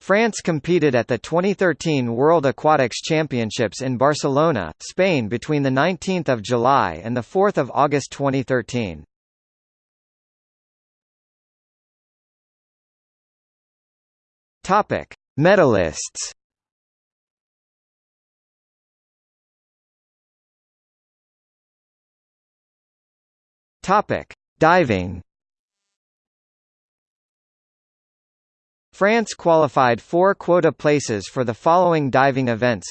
France competed at the 2013 World Aquatics Championships in Barcelona, Spain between 19 July and 4 August 2013. Topic: Medalists. Topic: Diving. France qualified four quota places for the following diving events.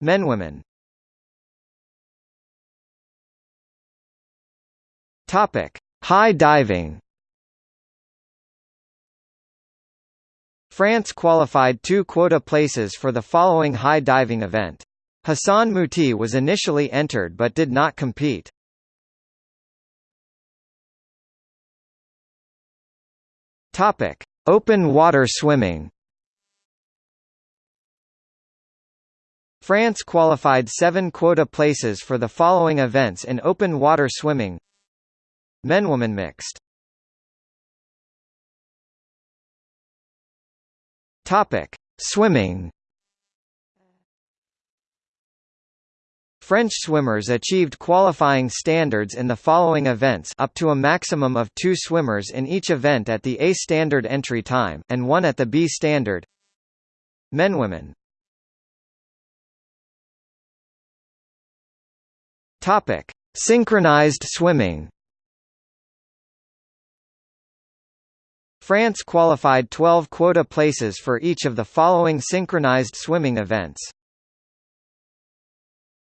Men Women. Topic: High diving. France qualified two quota places for the following high diving event. Hassan Mouti was initially entered but did not compete. Topic: Open water swimming. France qualified seven quota places for the following events in open water swimming Men-women mixed Topic: Swimming. French swimmers achieved qualifying standards in the following events up to a maximum of two swimmers in each event at the A standard entry time, and one at the B standard. Men-women Topic: Synchronized swimming. France qualified 12 quota places for each of the following synchronized swimming events.